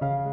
う。